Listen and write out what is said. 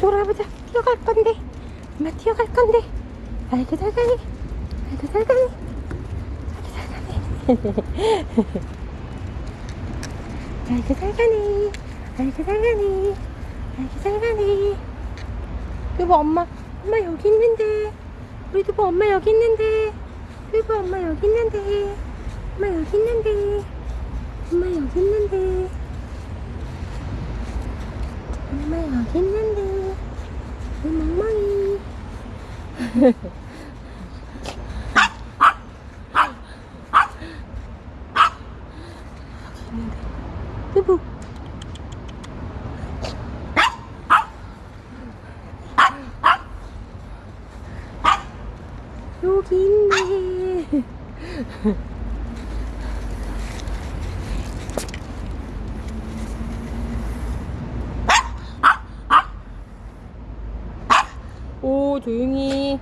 가보자. 뛰어갈 건데. 엄마 뛰어갈 건데. 아이고 잘 가네. 아이고 잘 가네. 아이고 잘 가네. 아이고 잘 가네. 여보 엄마 엄마 여기 있는데. 우리 두부 엄마 여기 있는데. 두부 엄마 여기 있는데. 엄마 여기 있는데. 엄마 여기 있는데. 엄마 여기 있는데 우리 멍멍이 두부 여기 있네 오 조용히